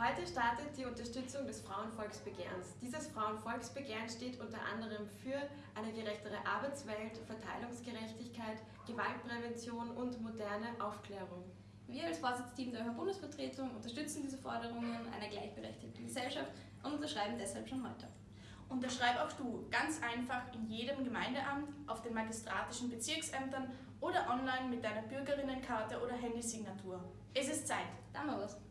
Heute startet die Unterstützung des Frauenvolksbegehrens. Dieses Frauenvolksbegehren steht unter anderem für eine gerechtere Arbeitswelt, Verteilungsgerechtigkeit, Gewaltprävention und moderne Aufklärung. Wir als Vorsitzteam der Bundesvertretung unterstützen diese Forderungen einer gleichberechtigten Gesellschaft und unterschreiben deshalb schon heute. Unterschreib auch du ganz einfach in jedem Gemeindeamt, auf den magistratischen Bezirksämtern oder online mit deiner Bürgerinnenkarte oder Handysignatur. Es ist Zeit. Da haben wir was.